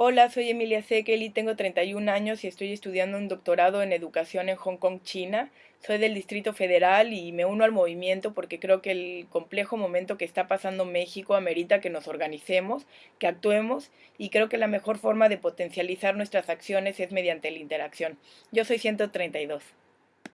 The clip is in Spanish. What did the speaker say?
Hola, soy Emilia Sekeli, tengo 31 años y estoy estudiando un doctorado en educación en Hong Kong, China. Soy del Distrito Federal y me uno al movimiento porque creo que el complejo momento que está pasando México amerita que nos organicemos, que actuemos y creo que la mejor forma de potencializar nuestras acciones es mediante la interacción. Yo soy 132.